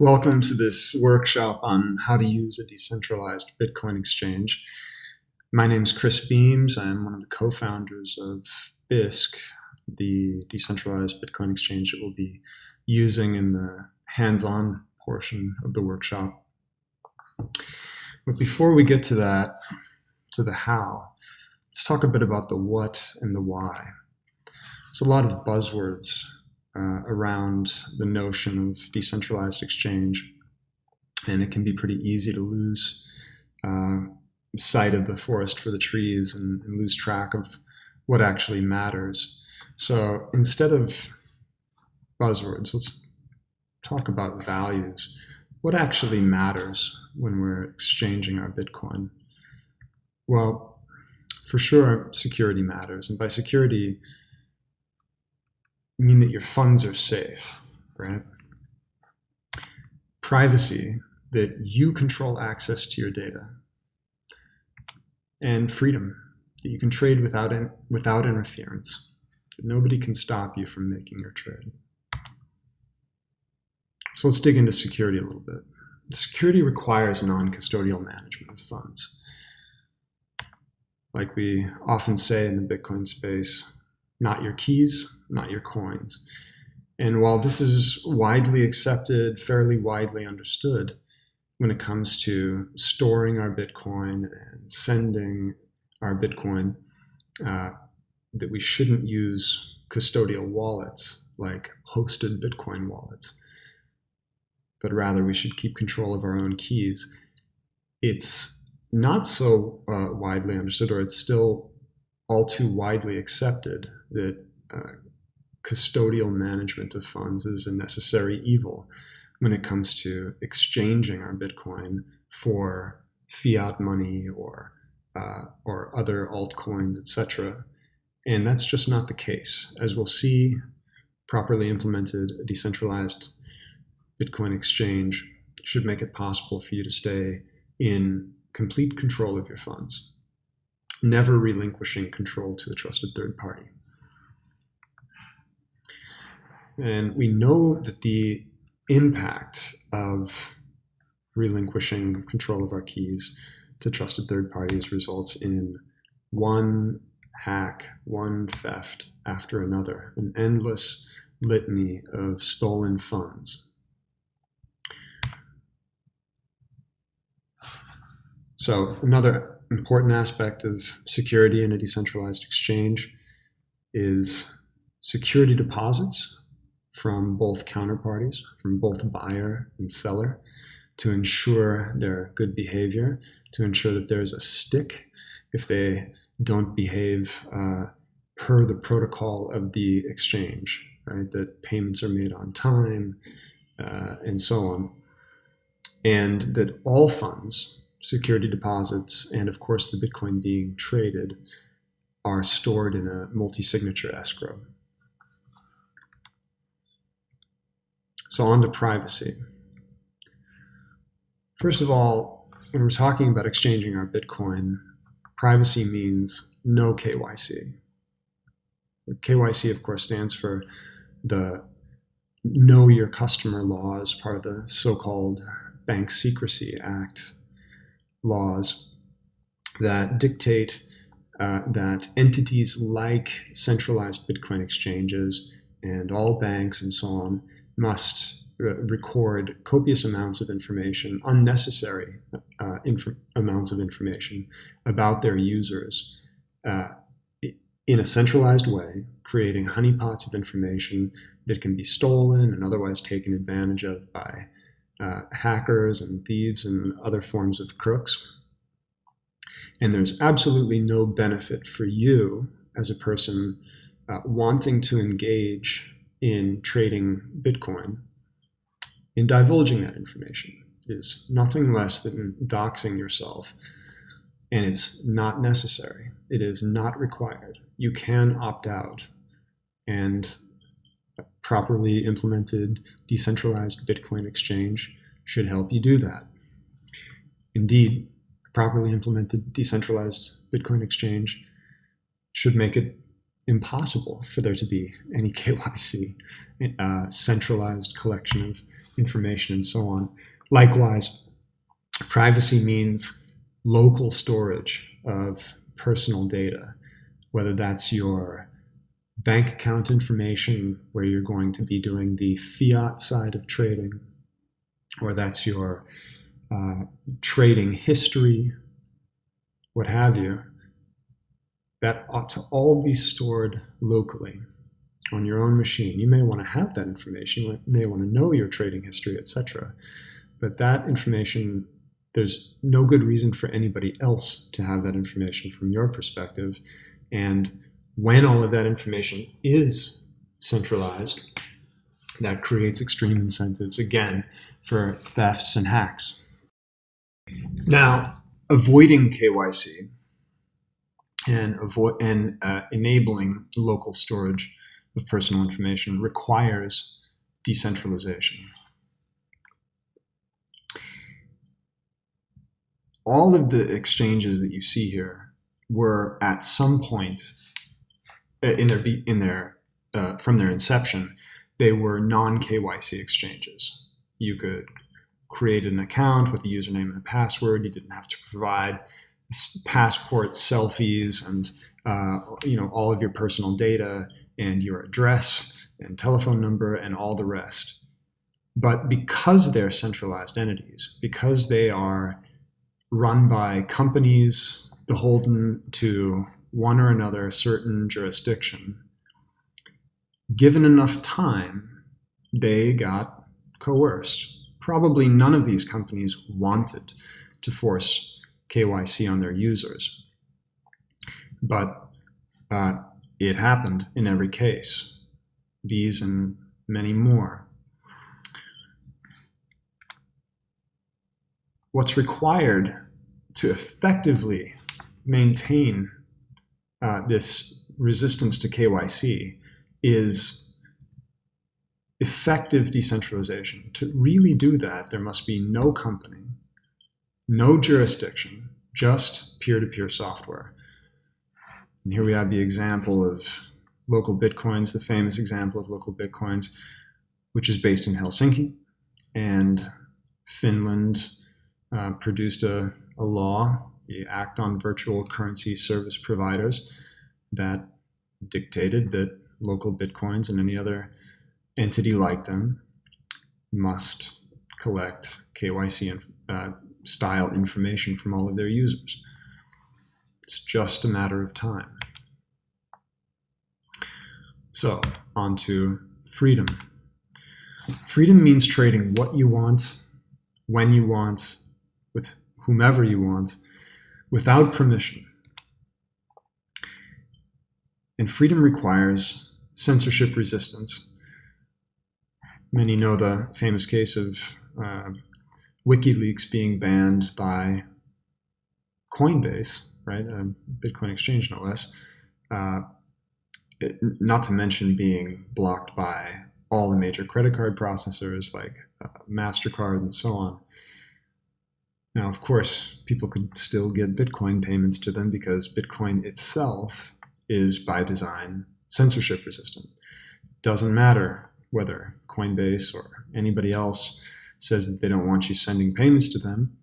Welcome to this workshop on how to use a decentralized Bitcoin exchange. My name is Chris Beams. I'm one of the co-founders of Bisq, the decentralized Bitcoin exchange that we'll be using in the hands-on portion of the workshop. But before we get to that, to the how, let's talk a bit about the what and the why. There's a lot of buzzwords uh, around the notion of decentralized exchange. And it can be pretty easy to lose uh, sight of the forest for the trees and, and lose track of what actually matters. So instead of buzzwords, let's talk about values. What actually matters when we're exchanging our Bitcoin? Well, for sure, security matters. And by security, mean that your funds are safe, right? Privacy, that you control access to your data. And freedom, that you can trade without, in, without interference. That nobody can stop you from making your trade. So let's dig into security a little bit. Security requires non-custodial management of funds. Like we often say in the Bitcoin space, not your keys, not your coins. And while this is widely accepted, fairly widely understood when it comes to storing our Bitcoin and sending our Bitcoin, uh, that we shouldn't use custodial wallets like hosted Bitcoin wallets, but rather we should keep control of our own keys. It's not so uh, widely understood, or it's still all too widely accepted that uh, custodial management of funds is a necessary evil when it comes to exchanging our Bitcoin for fiat money or uh, or other altcoins, etc. And that's just not the case. As we'll see, properly implemented a decentralized Bitcoin exchange should make it possible for you to stay in complete control of your funds, never relinquishing control to a trusted third party. And we know that the impact of relinquishing control of our keys to trusted third parties results in one hack, one theft after another, an endless litany of stolen funds. So another important aspect of security in a decentralized exchange is security deposits from both counterparties, from both buyer and seller, to ensure their good behavior, to ensure that there's a stick if they don't behave uh, per the protocol of the exchange, right? That payments are made on time uh, and so on. And that all funds, security deposits, and of course the Bitcoin being traded, are stored in a multi-signature escrow. So on to privacy. First of all, when we're talking about exchanging our Bitcoin, privacy means no KYC. KYC, of course, stands for the Know Your Customer law as part of the so-called Bank Secrecy Act laws that dictate uh, that entities like centralized Bitcoin exchanges and all banks and so on must record copious amounts of information, unnecessary uh, inf amounts of information about their users uh, in a centralized way, creating honeypots of information that can be stolen and otherwise taken advantage of by uh, hackers and thieves and other forms of crooks. And there's absolutely no benefit for you as a person uh, wanting to engage in trading Bitcoin, in divulging that information is nothing less than doxing yourself. And it's not necessary. It is not required. You can opt out. And properly implemented decentralized Bitcoin exchange should help you do that. Indeed, properly implemented decentralized Bitcoin exchange should make it impossible for there to be any KYC uh, centralized collection of information and so on. Likewise, privacy means local storage of personal data, whether that's your bank account information where you're going to be doing the fiat side of trading, or that's your uh, trading history, what have you, that ought to all be stored locally on your own machine. You may want to have that information. You may want to know your trading history, etc. But that information, there's no good reason for anybody else to have that information from your perspective. And when all of that information is centralized, that creates extreme incentives, again, for thefts and hacks. Now, avoiding KYC and, avoid, and uh, enabling local storage of personal information requires decentralization. All of the exchanges that you see here were at some point uh, in their in their uh, from their inception, they were non KYC exchanges. You could create an account with a username and a password. You didn't have to provide passport selfies and uh, you know all of your personal data and your address and telephone number and all the rest. But because they're centralized entities, because they are run by companies beholden to one or another certain jurisdiction, given enough time, they got coerced. Probably none of these companies wanted to force KYC on their users. But uh, it happened in every case, these and many more. What's required to effectively maintain uh, this resistance to KYC is effective decentralization. To really do that, there must be no company, no jurisdiction, just peer-to-peer -peer software. And here we have the example of LocalBitcoins, the famous example of LocalBitcoins, which is based in Helsinki. And Finland uh, produced a, a law, the Act on Virtual Currency Service Providers, that dictated that LocalBitcoins and any other entity like them must collect KYC uh, style information from all of their users. It's just a matter of time. So, on to freedom. Freedom means trading what you want, when you want, with whomever you want, without permission. And freedom requires censorship resistance. Many know the famous case of uh, WikiLeaks being banned by Coinbase right? A Bitcoin exchange, no less. Uh, it, not to mention being blocked by all the major credit card processors like uh, MasterCard and so on. Now, of course, people could still get Bitcoin payments to them because Bitcoin itself is by design censorship resistant. Doesn't matter whether Coinbase or anybody else says that they don't want you sending payments to them.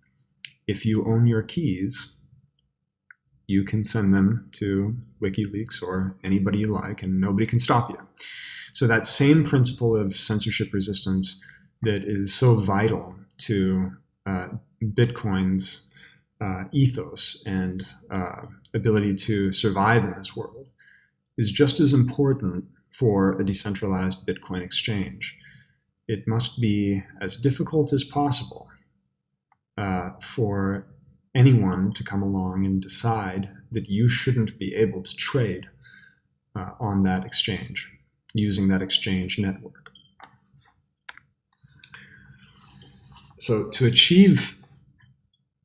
If you own your keys, you can send them to WikiLeaks or anybody you like, and nobody can stop you. So that same principle of censorship resistance that is so vital to uh, Bitcoin's uh, ethos and uh, ability to survive in this world is just as important for a decentralized Bitcoin exchange. It must be as difficult as possible uh, for anyone to come along and decide that you shouldn't be able to trade uh, on that exchange using that exchange network. So to achieve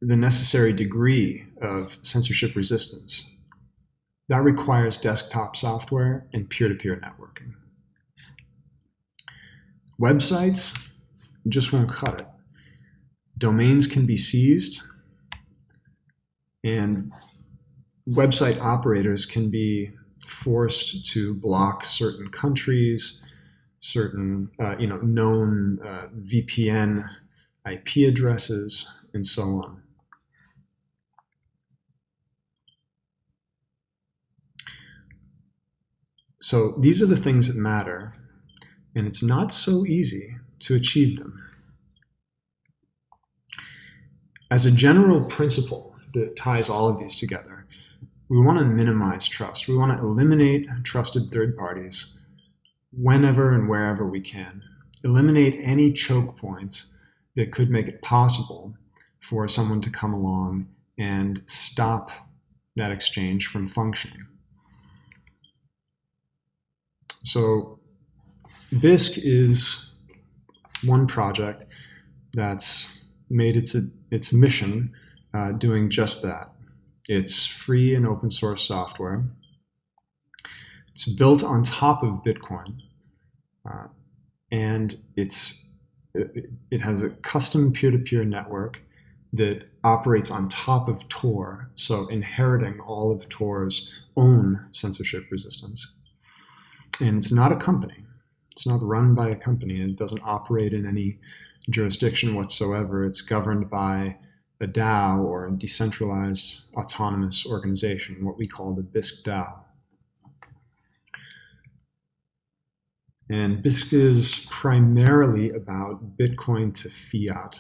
the necessary degree of censorship resistance, that requires desktop software and peer-to-peer -peer networking. Websites just won't cut it. Domains can be seized and website operators can be forced to block certain countries, certain, uh, you know, known uh, VPN IP addresses, and so on. So these are the things that matter, and it's not so easy to achieve them. As a general principle that ties all of these together, we want to minimize trust. We want to eliminate trusted third parties whenever and wherever we can. Eliminate any choke points that could make it possible for someone to come along and stop that exchange from functioning. So Bisq is one project that's made its, its mission uh, doing just that. It's free and open source software. It's built on top of Bitcoin. Uh, and it's, it, it has a custom peer-to-peer -peer network that operates on top of Tor, so inheriting all of Tor's own censorship resistance. And it's not a company. It's not run by a company. It doesn't operate in any jurisdiction whatsoever. It's governed by a DAO or a decentralized autonomous organization, what we call the Bisq DAO. And Bisq is primarily about Bitcoin to fiat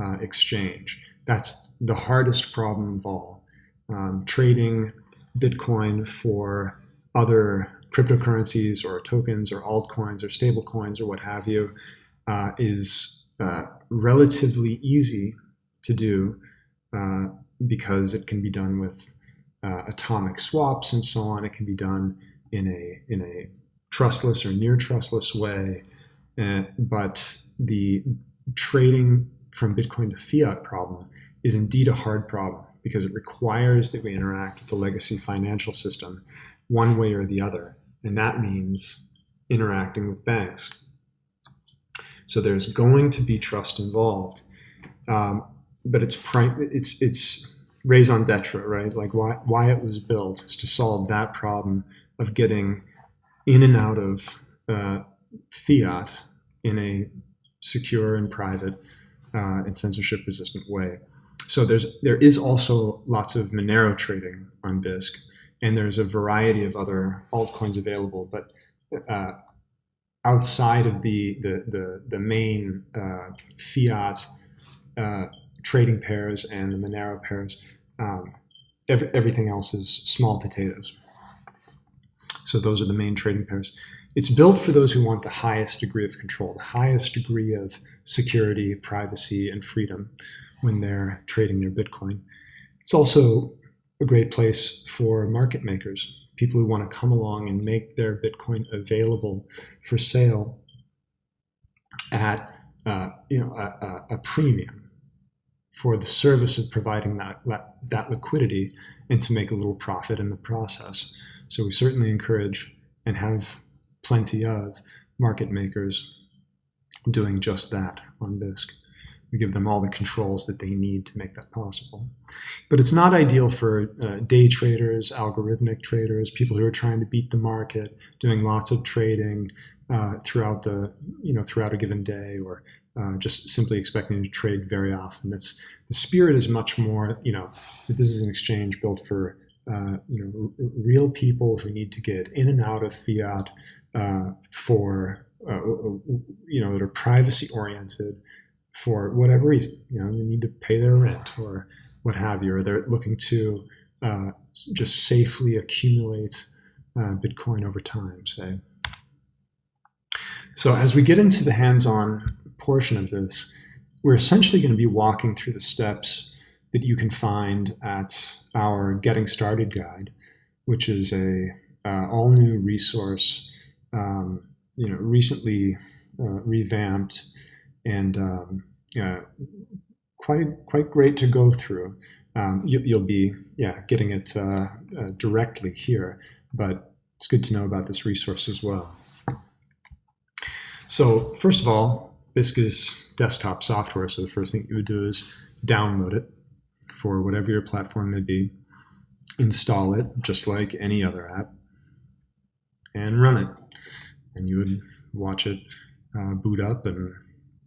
uh, exchange. That's the hardest problem of all. Um, trading Bitcoin for other cryptocurrencies or tokens or altcoins or stablecoins or what have you uh, is uh, relatively easy to do uh, because it can be done with uh, atomic swaps and so on. It can be done in a in a trustless or near trustless way, uh, but the trading from Bitcoin to fiat problem is indeed a hard problem because it requires that we interact with the legacy financial system one way or the other. And that means interacting with banks. So there's going to be trust involved. Um, but it's prime. it's it's raison d'etre, right? Like why why it was built is to solve that problem of getting in and out of uh, fiat in a secure and private uh, and censorship resistant way. So there's there is also lots of Monero trading on Bisq, and there's a variety of other altcoins available. But uh, outside of the the the, the main uh, fiat uh, trading pairs and the Monero pairs, um, every, everything else is small potatoes. So those are the main trading pairs. It's built for those who want the highest degree of control, the highest degree of security, privacy, and freedom when they're trading their Bitcoin. It's also a great place for market makers, people who want to come along and make their Bitcoin available for sale at uh, you know a, a, premium for the service of providing that, that, liquidity and to make a little profit in the process. So we certainly encourage and have plenty of market makers doing just that on Bisq. We give them all the controls that they need to make that possible. But it's not ideal for uh, day traders, algorithmic traders, people who are trying to beat the market, doing lots of trading uh, throughout the, you know, throughout a given day, or uh, just simply expecting to trade very often. It's the spirit is much more, you know, that this is an exchange built for uh, you know, real people who need to get in and out of fiat uh, for, uh, you know, that are privacy oriented for whatever reason. You know, they need to pay their rent or what have you, or they're looking to uh, just safely accumulate uh, Bitcoin over time, say. So as we get into the hands-on portion of this, we're essentially going to be walking through the steps that you can find at our Getting Started guide, which is a uh, all new resource, um, you know, recently uh, revamped and um, quite quite great to go through. Um, you, will be yeah getting it uh, uh, directly here, but it's good to know about this resource as well. So first of all, Bisq is desktop software, so the first thing you would do is download it for whatever your platform may be, install it just like any other app, and run it. And you would watch it uh, boot up and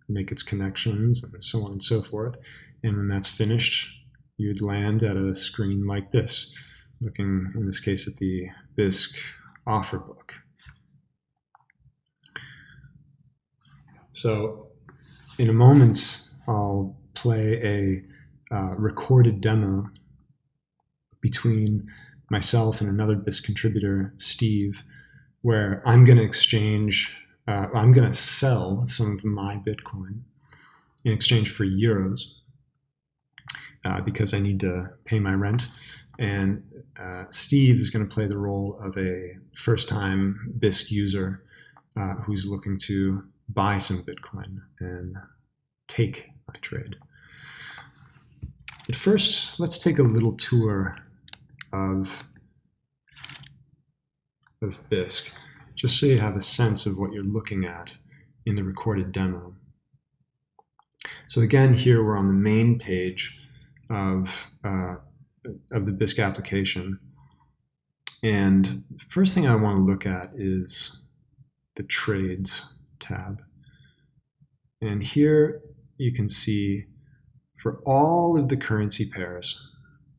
make its connections and so on and so forth. And when that's finished, you'd land at a screen like this, looking in this case at the Bisq offer book. So in a moment, I'll play a uh, recorded demo between myself and another Bisq contributor, Steve, where I'm going to exchange, uh, I'm going to sell some of my Bitcoin in exchange for euros uh, because I need to pay my rent. And uh, Steve is going to play the role of a first-time Bisq user uh, who's looking to buy some Bitcoin and take my trade. But first, let's take a little tour of, of Bisq, just so you have a sense of what you're looking at in the recorded demo. So again, here we're on the main page of, uh, of the Bisq application. And the first thing I want to look at is the trades tab. And here you can see for all of the currency pairs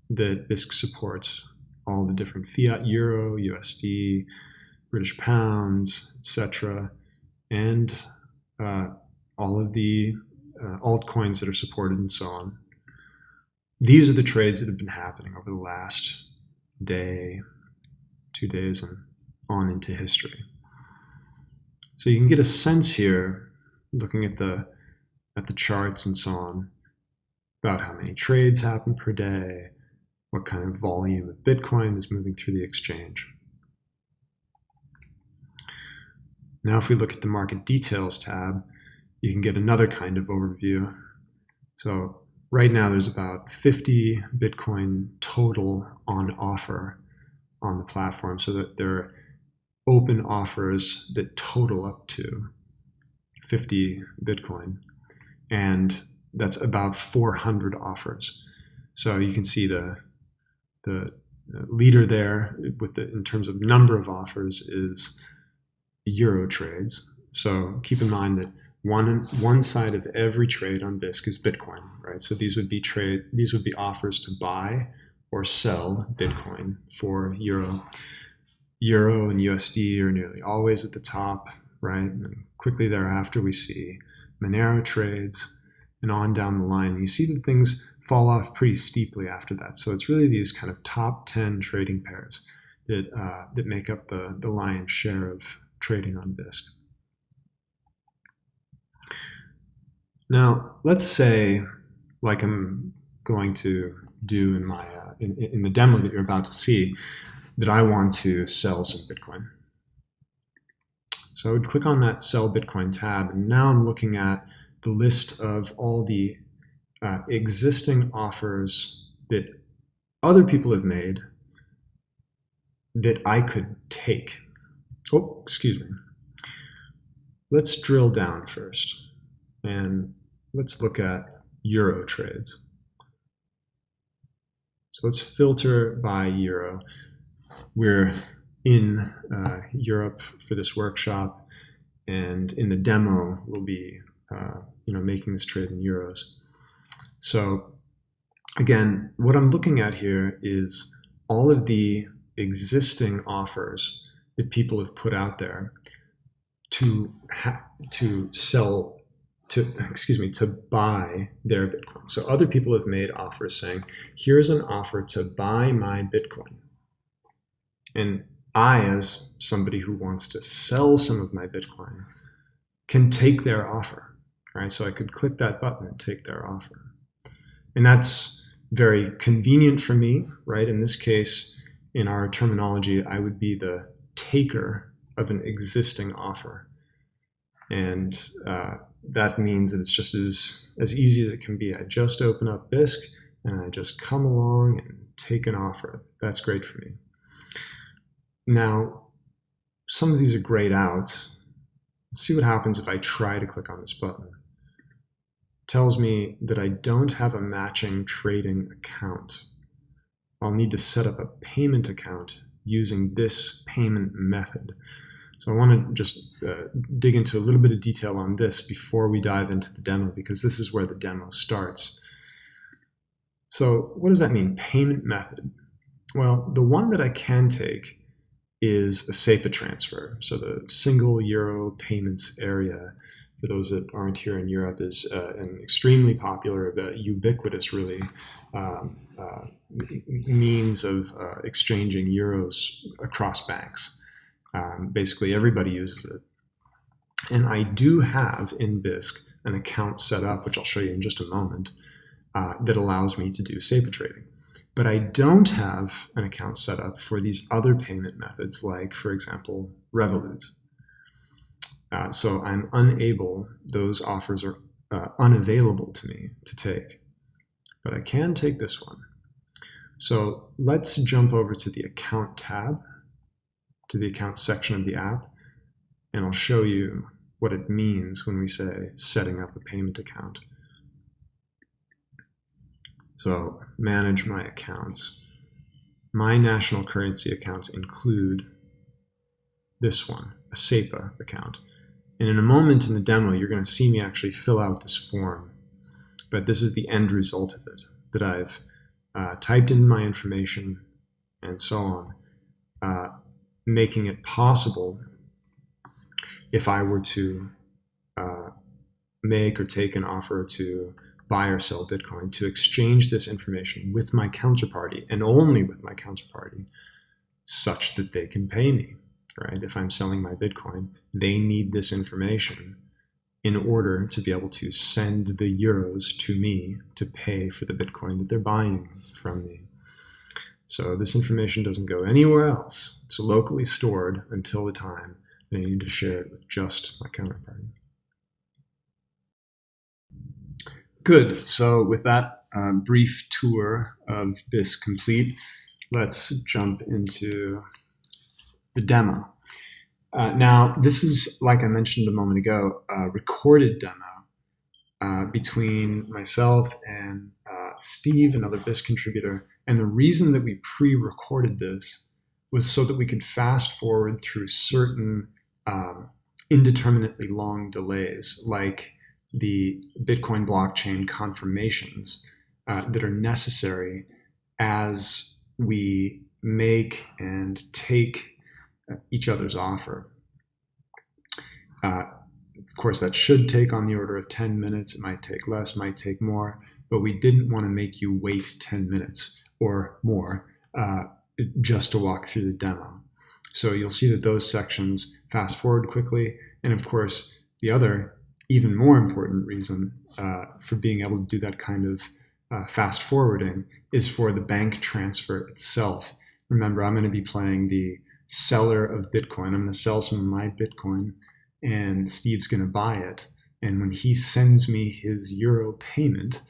that Bisq supports, all the different fiat euro, USD, British pounds, etc., and uh, all of the uh, altcoins that are supported and so on. These are the trades that have been happening over the last day, two days, and on into history. So you can get a sense here, looking at the at the charts and so on, about how many trades happen per day, what kind of volume of Bitcoin is moving through the exchange. Now if we look at the market details tab, you can get another kind of overview. So right now there's about 50 Bitcoin total on offer on the platform so that there are open offers that total up to 50 Bitcoin. And that's about 400 offers. So you can see the the leader there with the in terms of number of offers is euro trades. So keep in mind that one one side of every trade on Bisq is Bitcoin, right? So these would be trade these would be offers to buy or sell Bitcoin for euro. Euro and USD are nearly always at the top, right? And quickly thereafter we see Monero trades, and on down the line. You see that things fall off pretty steeply after that. So it's really these kind of top 10 trading pairs that, uh, that make up the, the lion's share of trading on Bisq. Now, let's say, like I'm going to do in my uh, in, in the demo that you're about to see, that I want to sell some Bitcoin. So I would click on that Sell Bitcoin tab, and now I'm looking at the list of all the uh, existing offers that other people have made that I could take. Oh, excuse me. Let's drill down first and let's look at euro trades. So let's filter by euro. We're in uh, Europe for this workshop and in the demo we'll be uh, you know, making this trade in euros. So again, what I'm looking at here is all of the existing offers that people have put out there to to sell to excuse me to buy their bitcoin so other people have made offers saying here's an offer to buy my bitcoin and i as somebody who wants to sell some of my bitcoin can take their offer right? So I could click that button and take their offer. And that's very convenient for me, right? In this case, in our terminology, I would be the taker of an existing offer. And uh, that means that it's just as, as easy as it can be. I just open up Bisq and I just come along and take an offer. That's great for me. Now, some of these are grayed out. Let's see what happens if I try to click on this button tells me that I don't have a matching trading account. I'll need to set up a payment account using this payment method. So I want to just uh, dig into a little bit of detail on this before we dive into the demo, because this is where the demo starts. So what does that mean? Payment method. Well, the one that I can take is a SEPA transfer. So the single euro payments area, for those that aren't here in Europe, is uh, an extremely popular, uh, ubiquitous, really, um, uh, means of uh, exchanging euros across banks. Um, basically, everybody uses it. And I do have in Bisq an account set up, which I'll show you in just a moment, uh, that allows me to do SEPA trading. But I don't have an account set up for these other payment methods, like, for example, Revolut. Uh, so I'm unable, those offers are uh, unavailable to me to take. But I can take this one. So let's jump over to the account tab, to the account section of the app, and I'll show you what it means when we say setting up a payment account. So manage my accounts. My national currency accounts include this one, a SEPA account. And in a moment in the demo, you're going to see me actually fill out this form. But this is the end result of it, that I've uh, typed in my information and so on, uh, making it possible if I were to uh, make or take an offer to buy or sell Bitcoin to exchange this information with my counterparty and only with my counterparty such that they can pay me, right? If I'm selling my Bitcoin, they need this information in order to be able to send the euros to me to pay for the Bitcoin that they're buying from me. So this information doesn't go anywhere else. It's locally stored until the time I need to share it with just my counterparty. Good. So with that um, brief tour of Bisq complete, let's jump into the demo. Uh, now, this is, like I mentioned a moment ago, a recorded demo uh, between myself and uh, Steve, another Bisq contributor. And the reason that we pre-recorded this was so that we could fast forward through certain um, indeterminately long delays, like the Bitcoin blockchain confirmations uh, that are necessary as we make and take each other's offer. Uh, of course, that should take on the order of 10 minutes. It might take less, might take more, but we didn't want to make you wait 10 minutes or more uh, just to walk through the demo. So you'll see that those sections fast forward quickly. And of course, the other even more important reason uh, for being able to do that kind of uh, fast forwarding is for the bank transfer itself. Remember, I'm going to be playing the seller of Bitcoin. I'm going to sell some of my Bitcoin, and Steve's going to buy it. And when he sends me his euro payment,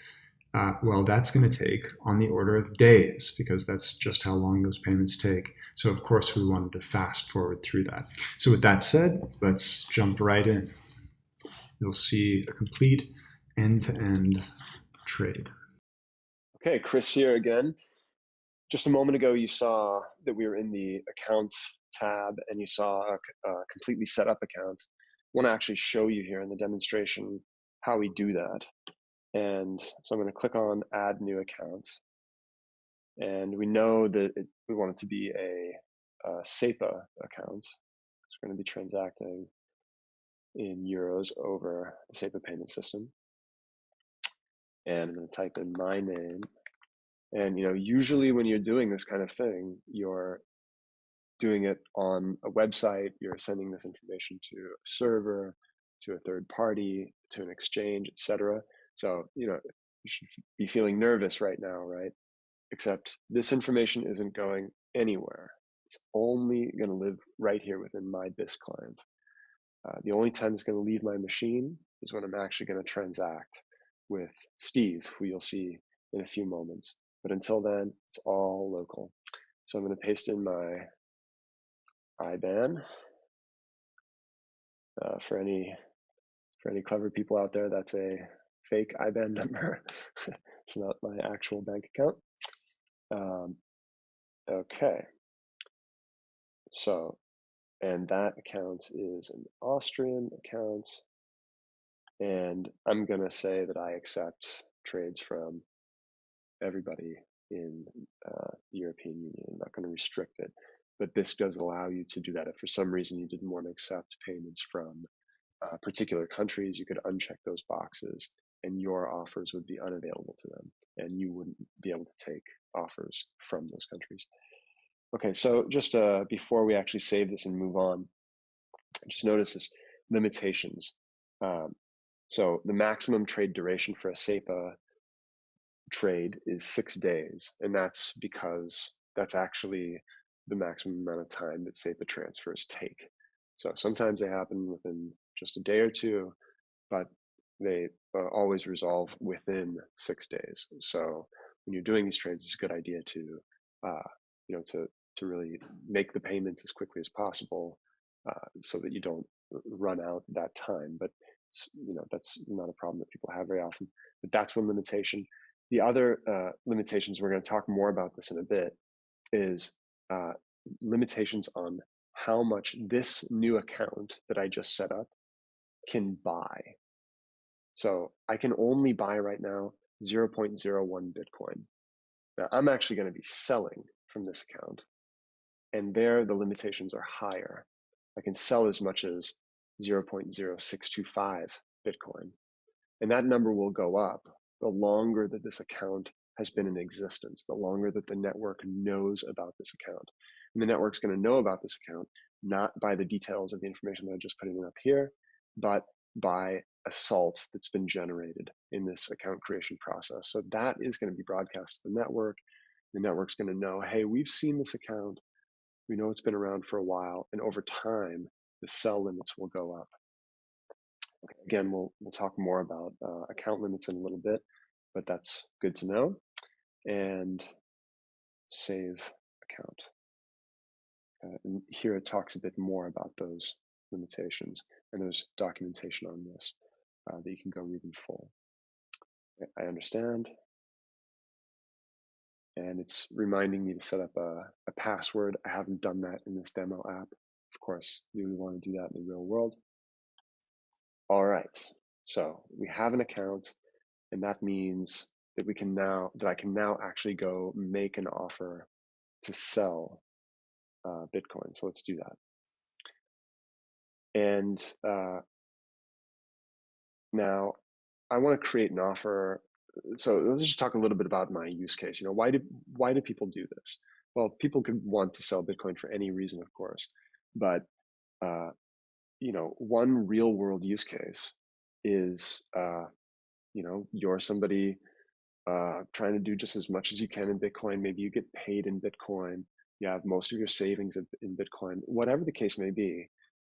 uh, well, that's going to take on the order of days because that's just how long those payments take. So, of course, we wanted to fast forward through that. So, with that said, let's jump right in you'll see a complete end-to-end trade. Okay, Chris here again. Just a moment ago, you saw that we were in the account tab and you saw a, a completely set up account. I want to actually show you here in the demonstration how we do that. And so I'm going to click on add new account. And we know that it, we want it to be a, a SEPA account. So we're going to be transacting in euros over the SEPA payment system. And I'm going to type in my name. And you know, usually when you're doing this kind of thing, you're doing it on a website, you're sending this information to a server, to a third party, to an exchange, etc. So, you know, you should be feeling nervous right now, right? Except this information isn't going anywhere. It's only going to live right here within my Bisq client. Uh, the only time it's going to leave my machine is when I'm actually going to transact with Steve, who you'll see in a few moments. But until then, it's all local. So I'm going to paste in my IBAN. Uh, for any for any clever people out there, that's a fake IBAN number. it's not my actual bank account. Um, okay. So and that account is an Austrian account. And I'm going to say that I accept trades from everybody in uh, the European Union. I'm not going to restrict it, but this does allow you to do that. If for some reason you didn't want to accept payments from uh, particular countries, you could uncheck those boxes and your offers would be unavailable to them and you wouldn't be able to take offers from those countries. Okay, so just uh, before we actually save this and move on, just notice this limitations. Um, so the maximum trade duration for a SEPA trade is six days, and that's because that's actually the maximum amount of time that SEPA transfers take. So sometimes they happen within just a day or two, but they uh, always resolve within six days. So when you're doing these trades, it's a good idea to, uh, you know, to to really make the payments as quickly as possible, uh, so that you don't run out that time. But you know that's not a problem that people have very often. But that's one limitation. The other uh, limitations we're going to talk more about this in a bit is uh, limitations on how much this new account that I just set up can buy. So I can only buy right now 0.01 Bitcoin. Now I'm actually going to be selling from this account. And there the limitations are higher. I can sell as much as 0.0625 Bitcoin. And that number will go up the longer that this account has been in existence, the longer that the network knows about this account. And the network's going to know about this account not by the details of the information that I just put in up here, but by a salt that's been generated in this account creation process. So that is going to be broadcast to the network. The network's going to know, hey, we've seen this account. We know it's been around for a while, and over time, the sell limits will go up. Okay, again, we'll we'll talk more about uh, account limits in a little bit, but that's good to know. And save account. Uh, and here it talks a bit more about those limitations, and there's documentation on this uh, that you can go read in full. I understand. And it's reminding me to set up a, a password. I haven't done that in this demo app. Of course, you would want to do that in the real world. All right, so we have an account, and that means that we can now that I can now actually go make an offer to sell uh, Bitcoin. So let's do that. And uh, now I want to create an offer. So let's just talk a little bit about my use case. You know, why do why do people do this? Well, people could want to sell Bitcoin for any reason, of course, but uh, you know, one real world use case is, uh, you know, you're somebody uh, trying to do just as much as you can in Bitcoin. Maybe you get paid in Bitcoin. You have most of your savings in Bitcoin. Whatever the case may be,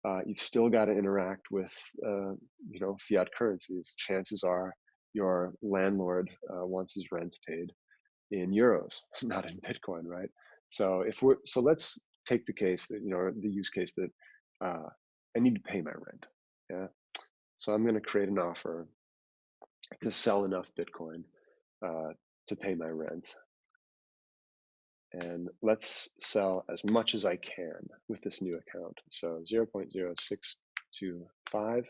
uh, you've still got to interact with, uh, you know, fiat currencies. Chances are your landlord uh, wants his rent paid in euros, not in Bitcoin, right? So if we're so let's take the case that you know the use case that uh, I need to pay my rent. Yeah. So I'm going to create an offer to sell enough Bitcoin uh, to pay my rent. And let's sell as much as I can with this new account. So 0.0625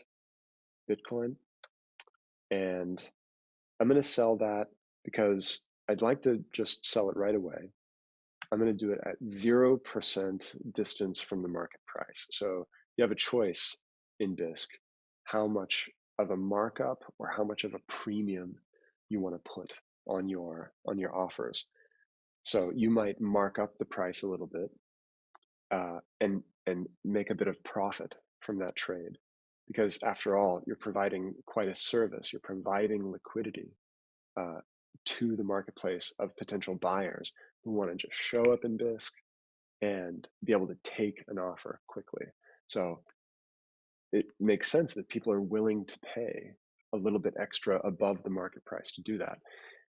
Bitcoin. And I'm going to sell that because I'd like to just sell it right away. I'm going to do it at 0% distance from the market price. So you have a choice in Bisq how much of a markup or how much of a premium you want to put on your on your offers. So you might mark up the price a little bit uh, and and make a bit of profit from that trade, because after all, you're providing quite a service. You're providing liquidity uh, to the marketplace of potential buyers who want to just show up in Bisq and be able to take an offer quickly. So it makes sense that people are willing to pay a little bit extra above the market price to do that.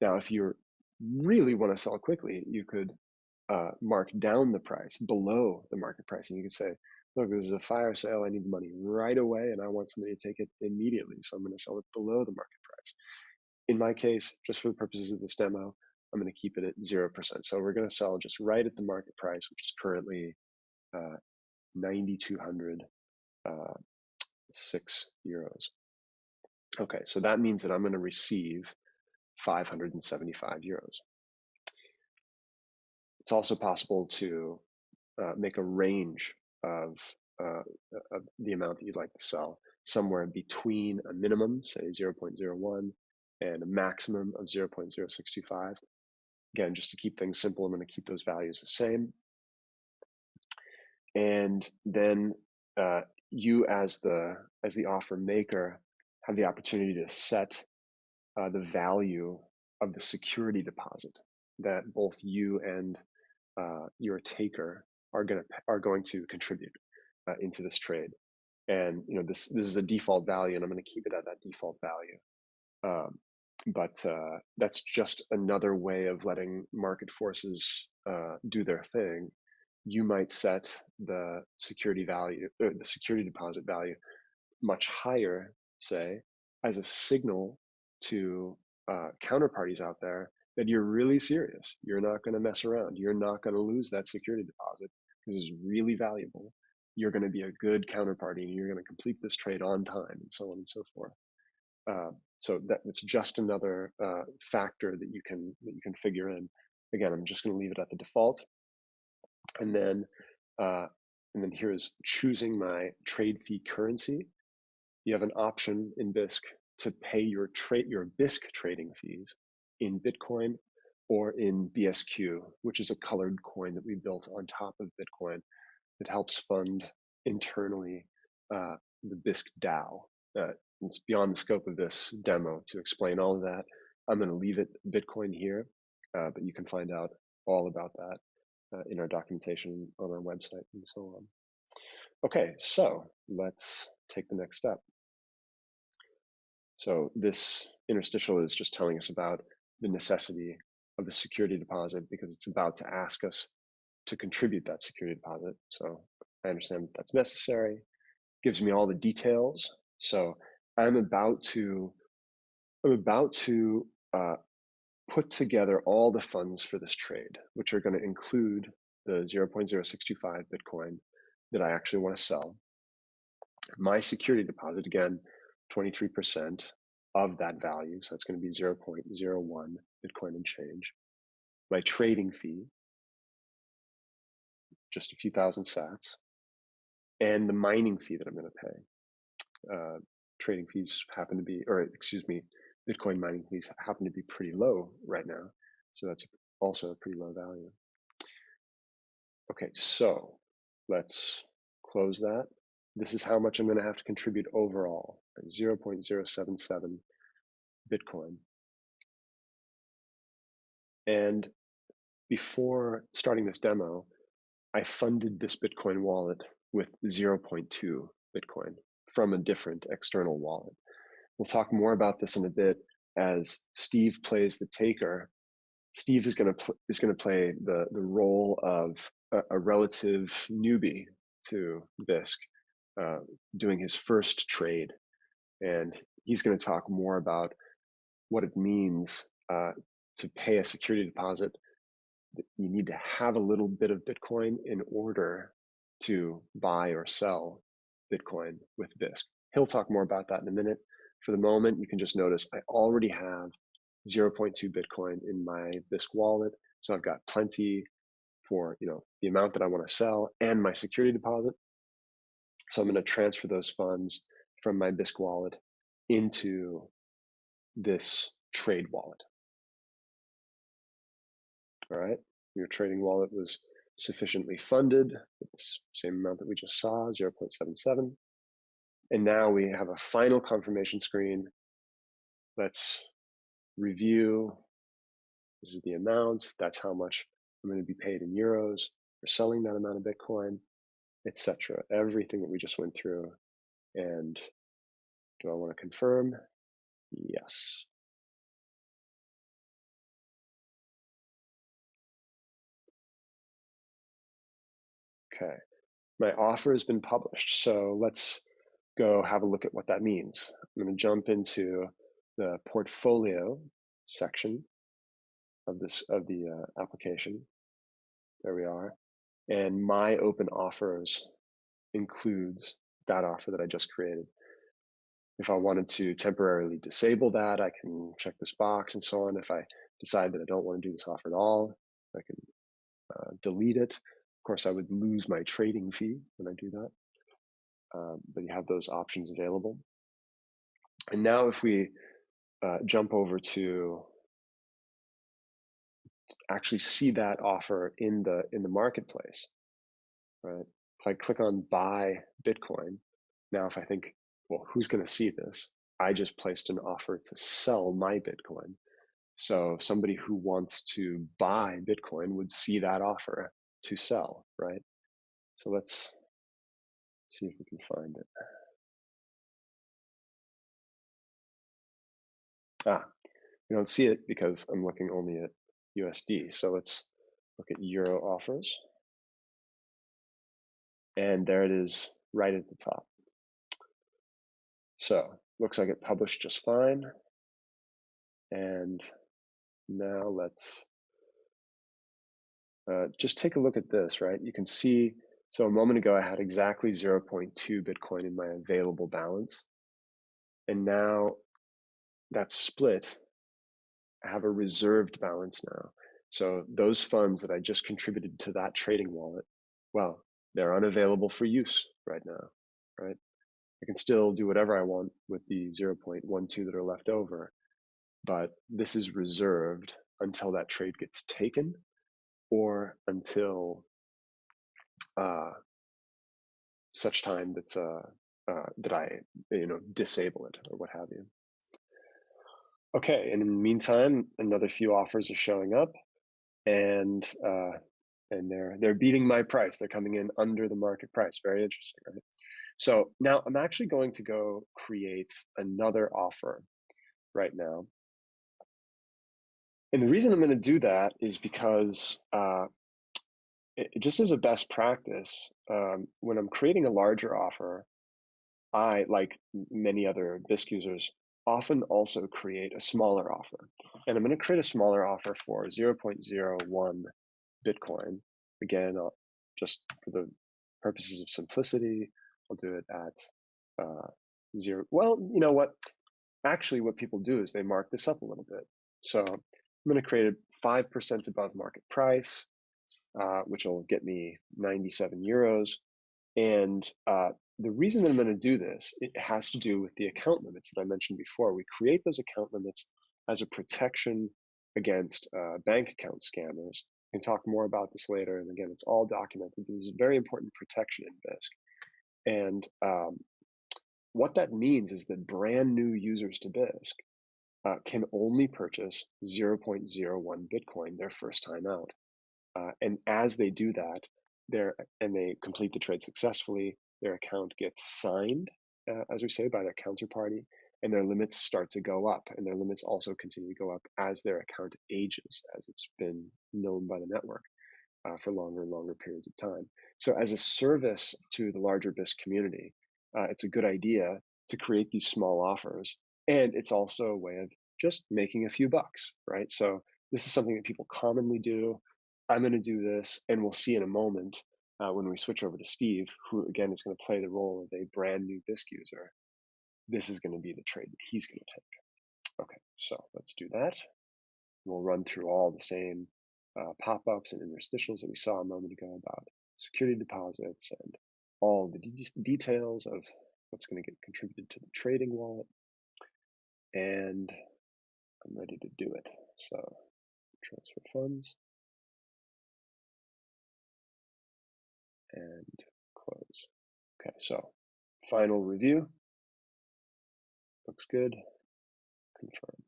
Now, if you really want to sell quickly, you could uh, mark down the price below the market price, and you could say, "Look, this is a fire sale. I need the money right away, and I want somebody to take it immediately. So I'm going to sell it below the market price." In my case, just for the purposes of this demo, I'm going to keep it at zero percent. So we're going to sell just right at the market price, which is currently uh, 9,200 uh, six euros. Okay, so that means that I'm going to receive 575 euros. It's also possible to uh, make a range of, uh, of the amount that you'd like to sell, somewhere between a minimum, say 0.01, and a maximum of 0.0625. Again, just to keep things simple, I'm going to keep those values the same. And then uh, you as the as the offer maker have the opportunity to set uh, the value of the security deposit that both you and uh, your taker are going to are going to contribute uh, into this trade. And you know this this is a default value, and I'm going to keep it at that default value. Um, but uh, that's just another way of letting market forces uh, do their thing you might set the security value, or the security deposit value much higher, say, as a signal to uh, counterparties out there that you're really serious. You're not going to mess around. You're not going to lose that security deposit. This is really valuable. You're going to be a good counterparty and you're going to complete this trade on time and so on and so forth. Uh, so that it's just another uh, factor that you can that you can figure in. Again, I'm just going to leave it at the default and then uh, and then here's choosing my trade fee currency. You have an option in Bisq to pay your trade your Bisq trading fees in Bitcoin or in BSQ, which is a colored coin that we built on top of Bitcoin that helps fund internally uh, the Bisq DAO. Uh, it's beyond the scope of this demo to explain all of that. I'm going to leave it Bitcoin here, uh, but you can find out all about that uh, in our documentation on our website and so on. Okay, so let's take the next step. So this interstitial is just telling us about the necessity of the security deposit because it's about to ask us to contribute that security deposit. So I understand that that's necessary. Gives me all the details. So I'm about to I'm about to uh, put together all the funds for this trade, which are going to include the 0.0625 Bitcoin that I actually want to sell. My security deposit, again, 23% of that value. So that's going to be 0.01 Bitcoin and change. My trading fee, just a few thousand sats, and the mining fee that I'm going to pay. Uh, trading fees happen to be, or excuse me, Bitcoin mining fees happen to be pretty low right now. So that's also a pretty low value. Okay, so let's close that. This is how much I'm going to have to contribute overall, 0.077 Bitcoin. And before starting this demo, I funded this Bitcoin wallet with 0.2 Bitcoin from a different external wallet. We'll talk more about this in a bit as Steve plays the taker. Steve is going to is going to play the the role of a, a relative newbie to Bisq, uh, doing his first trade, and he's going to talk more about what it means uh, to pay a security deposit. You need to have a little bit of Bitcoin in order to buy or sell Bitcoin with Bisq. He'll talk more about that in a minute for the moment, you can just notice I already have 0.2 Bitcoin in my Bisq wallet. So I've got plenty for you know the amount that I want to sell and my security deposit. So I'm going to transfer those funds from my Bisq wallet into this trade wallet. All right, your trading wallet was sufficiently funded with the same amount that we just saw, 0.77. And now we have a final confirmation screen. Let's review. This is the amount. That's how much I'm going to be paid in euros for selling that amount of Bitcoin, etc. Everything that we just went through. And do I want to confirm? Yes. Okay, my offer has been published. So let's go have a look at what that means. I'm going to jump into the portfolio section of this of the uh, application. There we are. And my open offers includes that offer that I just created. If I wanted to temporarily disable that, I can check this box and so on. If I decide that I don't want to do this offer at all, I can uh, delete it. Of course, I would lose my trading fee when I do that, but you have those options available. And now if we uh, jump over to actually see that offer in the in the marketplace, right? If I click on buy Bitcoin, now if I think, well, who's going to see this? I just placed an offer to sell my Bitcoin. So somebody who wants to buy Bitcoin would see that offer to sell, right? So let's see if we can find it. Ah, we don't see it because I'm looking only at USD. So let's look at Euro offers. And there it is right at the top. So looks like it published just fine. And now let's uh, just take a look at this, right? You can see, so a moment ago I had exactly 0.2 Bitcoin in my available balance. And now that's split. I have a reserved balance now. So those funds that I just contributed to that trading wallet, well, they're unavailable for use right now, right? I can still do whatever I want with the 0.12 that are left over, but this is reserved until that trade gets taken or until uh, such time that uh, uh, that I you know disable it or what have you. Okay, and in the meantime, another few offers are showing up, and uh, and they're they're beating my price. They're coming in under the market price. Very interesting, right? So now I'm actually going to go create another offer right now. And the reason I'm going to do that is because uh, it, just as a best practice, um, when I'm creating a larger offer, I, like many other Bisq users, often also create a smaller offer. And I'm going to create a smaller offer for 0.01 Bitcoin. Again, I'll, just for the purposes of simplicity, I'll do it at uh, zero. Well, you know what? Actually, what people do is they mark this up a little bit. So I'm going to create a 5% above market price, uh, which will get me 97 euros. And uh, the reason that I'm going to do this, it has to do with the account limits that I mentioned before. We create those account limits as a protection against uh, bank account scammers. We can talk more about this later. And again, it's all documented. This is a very important protection in Bisq. And um, what that means is that brand new users to Bisq uh, can only purchase 0.01 Bitcoin their first time out. Uh, and as they do that, they and they complete the trade successfully, their account gets signed, uh, as we say, by their counterparty, and their limits start to go up. And their limits also continue to go up as their account ages, as it's been known by the network uh, for longer and longer periods of time. So, as a service to the larger Bisq community, uh, it's a good idea to create these small offers. And it's also a way of just making a few bucks, right? So, this is something that people commonly do. I'm going to do this, and we'll see in a moment uh, when we switch over to Steve, who again is going to play the role of a brand new Bisq user. This is going to be the trade that he's going to take. Okay, so let's do that. We'll run through all the same uh, pop-ups and interstitials that we saw a moment ago about security deposits and all the de details of what's going to get contributed to the trading wallet. And I'm ready to do it. So transfer funds and close. Okay, so final review. Looks good. Confirm.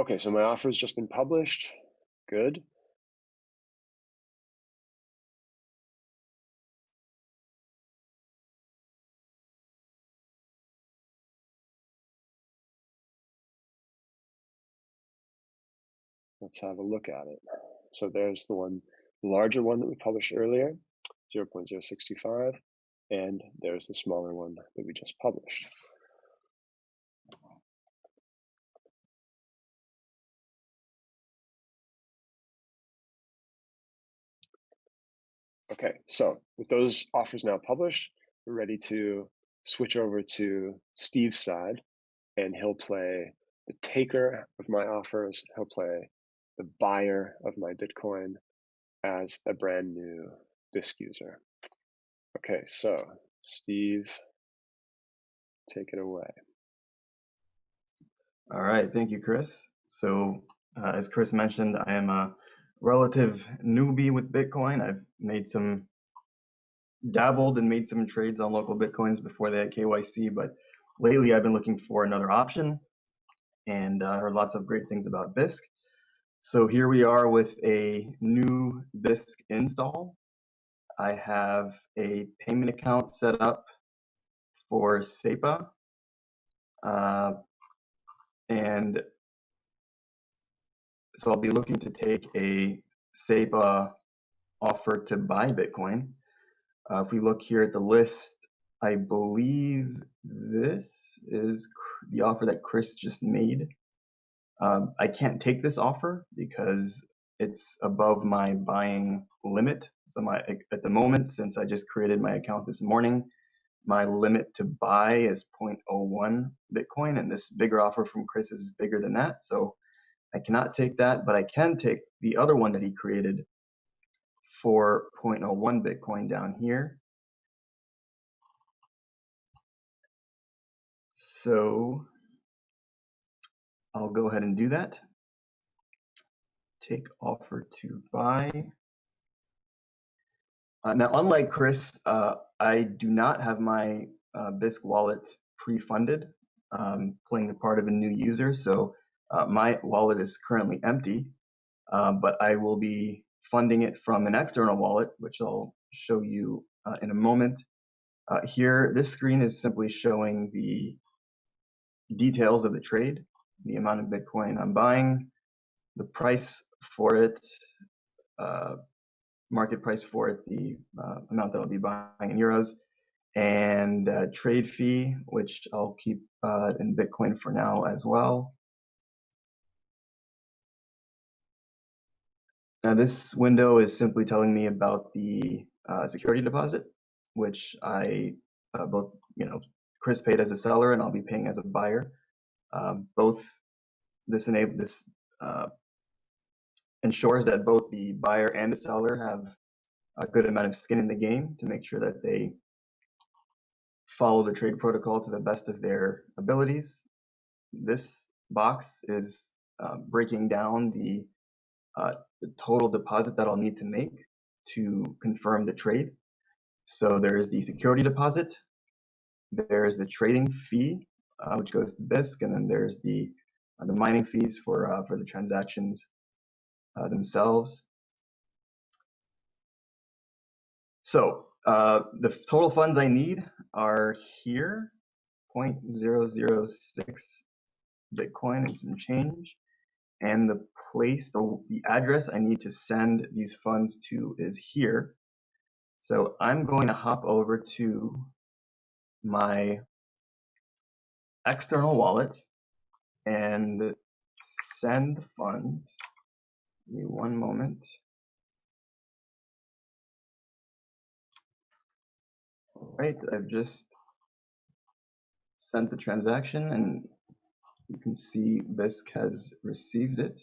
Okay, so my offer has just been published. Good. Let's have a look at it. So there's the one larger one that we published earlier, 0.065, and there's the smaller one that we just published. Okay, so with those offers now published, we're ready to switch over to Steve's side and he'll play the taker of my offers. He'll play the buyer of my Bitcoin as a brand new Bisq user. Okay, so Steve, take it away. All right, thank you, Chris. So uh, as Chris mentioned, I am a relative newbie with Bitcoin. I've made some, dabbled and made some trades on LocalBitcoins before they had KYC, but lately I've been looking for another option and uh, heard lots of great things about Bisq. So here we are with a new Bisq install. I have a payment account set up for SEPA. Uh, and so I'll be looking to take a SEPA offer to buy Bitcoin. Uh, if we look here at the list, I believe this is the offer that Chris just made. Um, I can't take this offer because it's above my buying limit. So my at the moment, since I just created my account this morning, my limit to buy is 0.01 Bitcoin, and this bigger offer from Chris is bigger than that. So I cannot take that, but I can take the other one that he created for 0.01 Bitcoin down here. So I'll go ahead and do that. Take offer to buy. Uh, now, unlike Chris, uh, I do not have my uh, Bisq wallet pre-funded, um, playing the part of a new user. So uh, my wallet is currently empty, uh, but I will be funding it from an external wallet, which I'll show you uh, in a moment. here, this screen is simply showing the details of the trade, the amount of Bitcoin I'm buying, the price for it, uh, market price for it, the uh, amount that I'll be buying in euros, and uh, trade fee, which I'll keep uh, in Bitcoin for now as well. Now this window is simply telling me about the uh, security deposit, which I uh, both, you know, Chris paid as a seller and I'll be paying as a buyer. Um, both this enable this uh, ensures that both the buyer and the seller have a good amount of skin in the game to make sure that they follow the trade protocol to the best of their abilities. This box is uh, breaking down the, uh, the total deposit that I'll need to make to confirm the trade. So there's the security deposit, there's the trading fee, uh, which goes to Bisq, and then there's the uh, the mining fees for uh, for the transactions uh, themselves. So uh, the total funds I need are here, 0.006 Bitcoin and some change. And the place, the, the address I need to send these funds to is here. So I'm going to hop over to my external wallet and send funds. Give me one moment. All right, I've just sent the transaction and you can see Bisq has received it.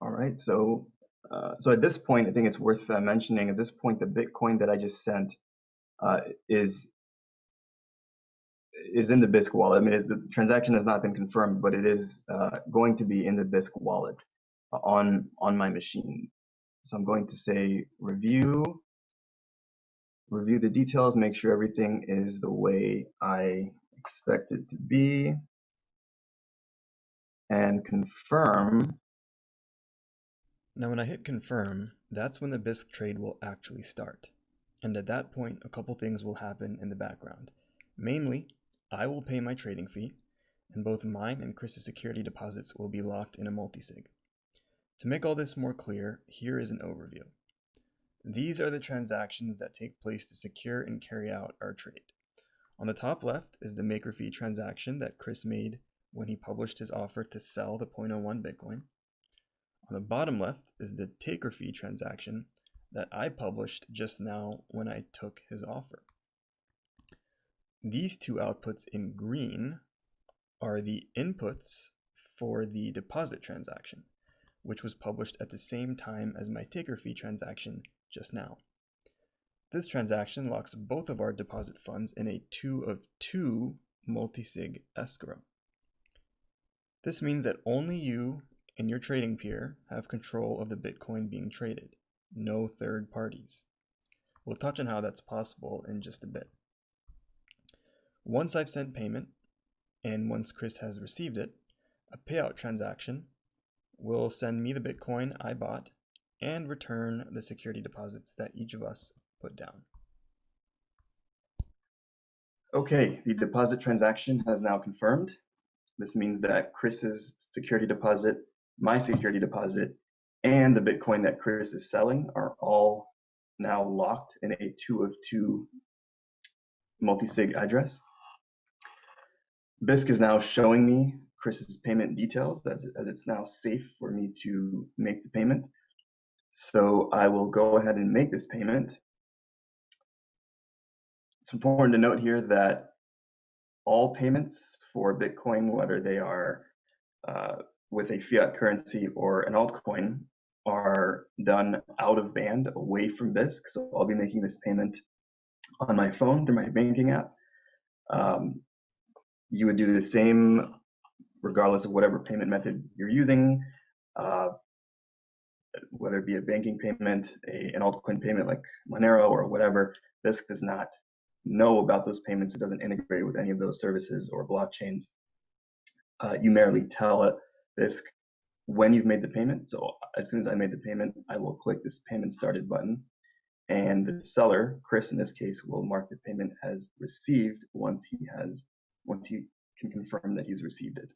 All right, so uh, so at this point, I think it's worth uh, mentioning. At this point, the Bitcoin that I just sent uh, is is in the Bisq wallet. I mean, it, the transaction has not been confirmed, but it is uh, going to be in the Bisq wallet uh, on on my machine. So I'm going to say review, review the details, make sure everything is the way I expect it to be, and confirm now when I hit confirm, that's when the Bisq trade will actually start. And at that point, a couple things will happen in the background. Mainly, I will pay my trading fee, and both mine and Chris's security deposits will be locked in a multisig. To make all this more clear, here is an overview. These are the transactions that take place to secure and carry out our trade. On the top left is the maker fee transaction that Chris made when he published his offer to sell the 0.01 Bitcoin. On the bottom left is the taker fee transaction that I published just now when I took his offer. These two outputs in green are the inputs for the deposit transaction, which was published at the same time as my taker fee transaction just now. This transaction locks both of our deposit funds in a 2 of 2 multisig escrow. This means that only you and your trading peer have control of the Bitcoin being traded, no third parties. We'll touch on how that's possible in just a bit. Once I've sent payment, and once Chris has received it, a payout transaction will send me the Bitcoin I bought and return the security deposits that each of us put down. Okay, the mm-hmm. deposit transaction has now confirmed. This means that Chris's security deposit, my security deposit, and the Bitcoin that Chris is selling are all now locked in a two of two multi-sig address. Bisq is now showing me Chris's payment details as, as it's now safe for me to make the payment. So I will go ahead and make this payment. It's important to note here that all payments for Bitcoin, whether they are uh, with a fiat currency or an altcoin, are done out of band away from Bisq. So I'll be making this payment on my phone through my banking app. Um, you would do the same regardless of whatever payment method you're using, uh, whether it be a banking payment, a, an altcoin payment like Monero or whatever. Bisq does not know about those payments. It doesn't integrate with any of those services or blockchains. Uh, you merely tell it When you've made the payment. So as soon as I made the payment, I will click this payment started button. And the seller, Chris in this case, will mark the payment as received once he has once he can confirm that he's received it.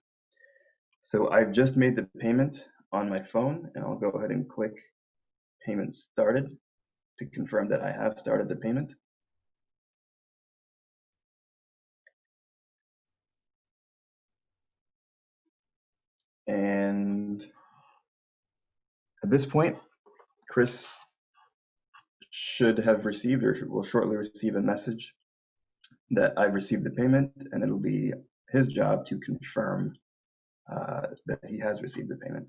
So I've just made the payment on my phone and I'll go ahead and click payment started to confirm that I have started the payment. And at this point, Chris should have received or will shortly receive a message that I've received the payment and it'll be his job to confirm uh, that he has received the payment.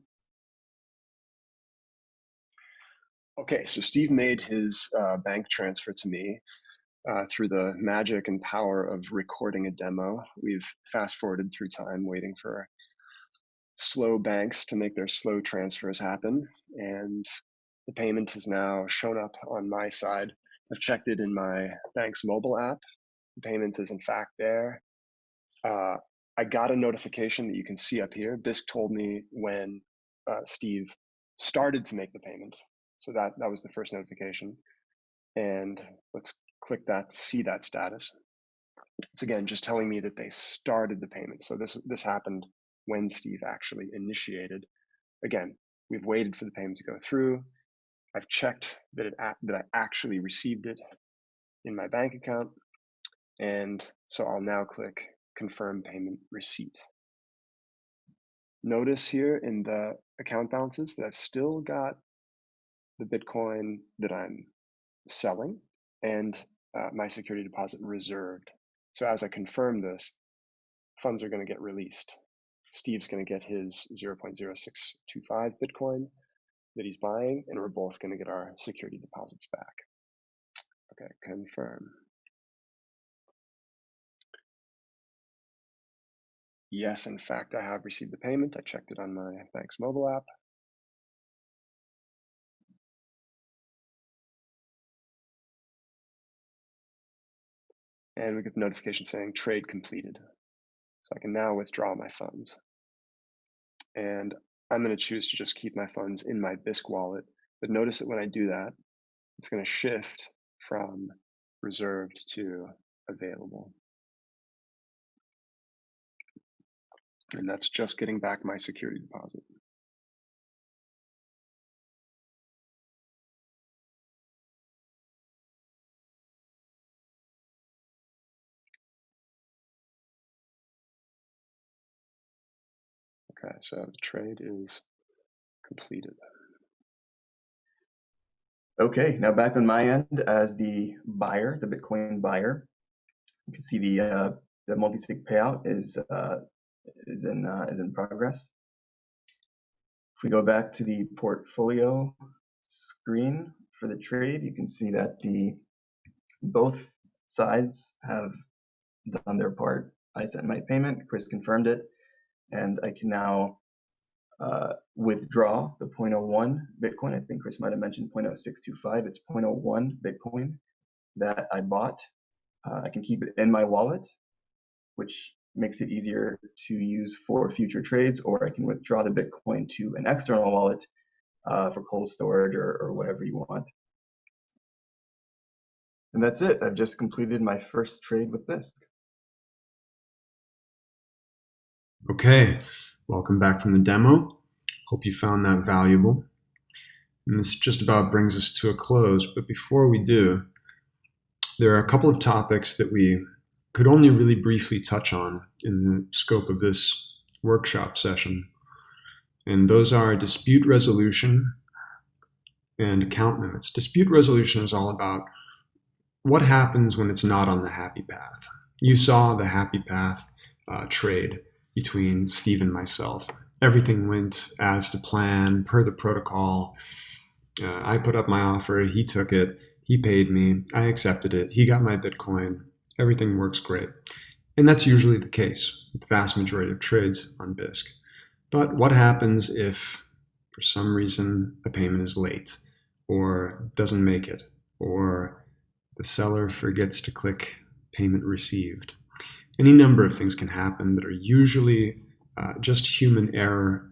Okay, so Steve made his uh, bank transfer to me uh, through the magic and power of recording a demo. We've fast forwarded through time waiting for slow banks to make their slow transfers happen. And the payment has now shown up on my side. I've checked it in my bank's mobile app. The payment is in fact there. Uh, I got a notification that you can see up here. Bisq told me when uh, Steve started to make the payment. So that, that was the first notification. And let's click that to see that status. It's again just telling me that they started the payment. So this this happened when Steve actually initiated. Again, we've waited for the payment to go through. I've checked that it that I actually received it in my bank account. And so I'll now click confirm payment receipt. Notice here in the account balances that I've still got the Bitcoin that I'm selling and uh, my security deposit reserved. So as I confirm this, funds are going to get released. Steve's going to get his 0.0625 Bitcoin that he's buying, and we're both going to get our security deposits back. Okay, confirm. Yes, in fact, I have received the payment. I checked it on my bank's mobile app. And we get the notification saying trade completed. I can now withdraw my funds. And I'm going to choose to just keep my funds in my Bisq wallet. But notice that when I do that, it's going to shift from reserved to available. And that's just getting back my security deposit. Okay, so the trade is completed. Okay, now back on my end as the buyer, the Bitcoin buyer, you can see the uh, the multi-sig payout is uh, is in uh, is in progress. If we go back to the portfolio screen for the trade, you can see that the both sides have done their part. I sent my payment, Chris confirmed it, and I can now uh, withdraw the 0.01 Bitcoin. I think Chris might have mentioned 0.0625. It's 0.01 Bitcoin that I bought. Uh, I can keep it in my wallet, which makes it easier to use for future trades, or I can withdraw the Bitcoin to an external wallet uh, for cold storage or, or whatever you want. And that's it. I've just completed my first trade with Bisq. Okay, welcome back from the demo. Hope you found that valuable. And this just about brings us to a close, but before we do, there are a couple of topics that we could only really briefly touch on in the scope of this workshop session. And those are dispute resolution and account limits. Dispute resolution is all about what happens when it's not on the happy path. You saw the happy path uh, trade between Steve and myself. Everything went as to plan, per the protocol. Uh, I put up my offer, he took it, he paid me, I accepted it, he got my Bitcoin, everything works great. And that's usually the case with the vast majority of trades on Bisq. But what happens if, for some reason, a payment is late, or doesn't make it, or the seller forgets to click payment received? Any number of things can happen that are usually uh, just human error.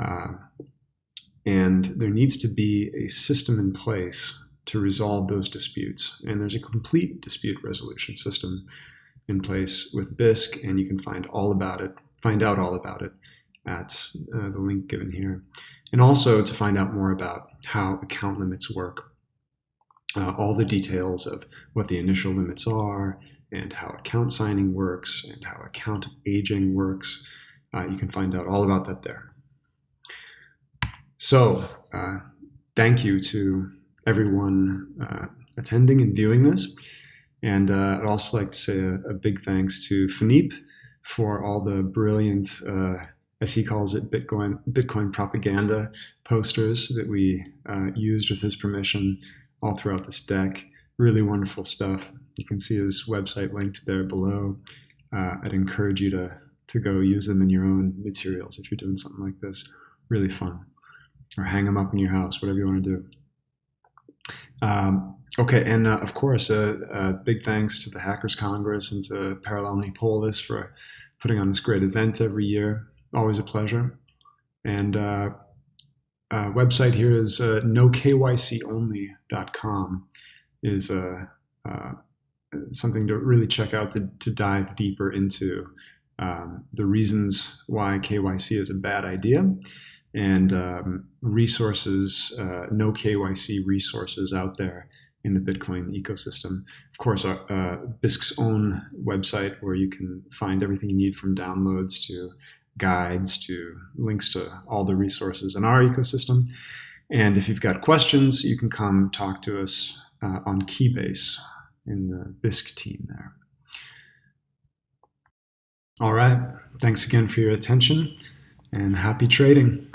Uh, and there needs to be a system in place to resolve those disputes. And there's a complete dispute resolution system in place with Bisq, and you can find all about it, find out all about it at uh, the link given here. And also to find out more about how account limits work, uh, all the details of what the initial limits are, and how account signing works and how account aging works. Uh, you can find out all about that there. So uh, thank you to everyone uh, attending and viewing this. And uh, I'd also like to say a, a, big thanks to Philippe for all the brilliant, uh, as he calls it, Bitcoin, Bitcoin propaganda posters that we used with his permission all throughout this deck. Really wonderful stuff. You can see his website linked there below. Uh, I'd encourage you to, to go use them in your own materials if you're doing something like this. Really fun. Or hang them up in your house, whatever you want to do. Um, okay, and uh, of course, uh, uh, big thanks to the Hackers Congress and to Parallel Polis for putting on this great event every year. Always a pleasure. And uh, website here is uh, nokyconly.com is uh, uh, something to really check out to, to dive deeper into um, the reasons why KYC is a bad idea and um, resources, uh, no KYC resources out there in the Bitcoin ecosystem. Of course, uh, uh, Bisq's own website where you can find everything you need from downloads to guides to links to all the resources in our ecosystem. And if you've got questions, you can come talk to us uh, on Keybase in the Bisq team there. All right. Thanks again for your attention and happy trading.